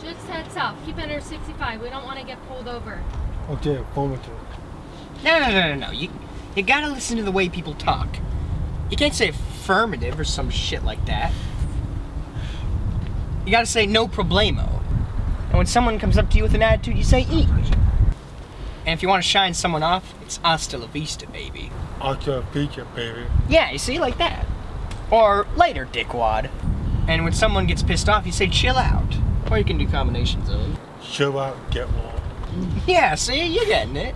Just heads up. Keep under 65. We don't want to get pulled over. Oh, okay, affirmative. No, no, no, no, no. You, you gotta listen to the way people talk. You can't say affirmative or some shit like that. You gotta say no problemo. And when someone comes up to you with an attitude, you say eat. And if you want to shine someone off, it's hasta la vista, baby. After la vista, baby. Yeah, you see, like that. Or later, dickwad. And when someone gets pissed off, you say chill out. Or you can do combinations of them. Show out, get one. Yeah, see, you're getting it.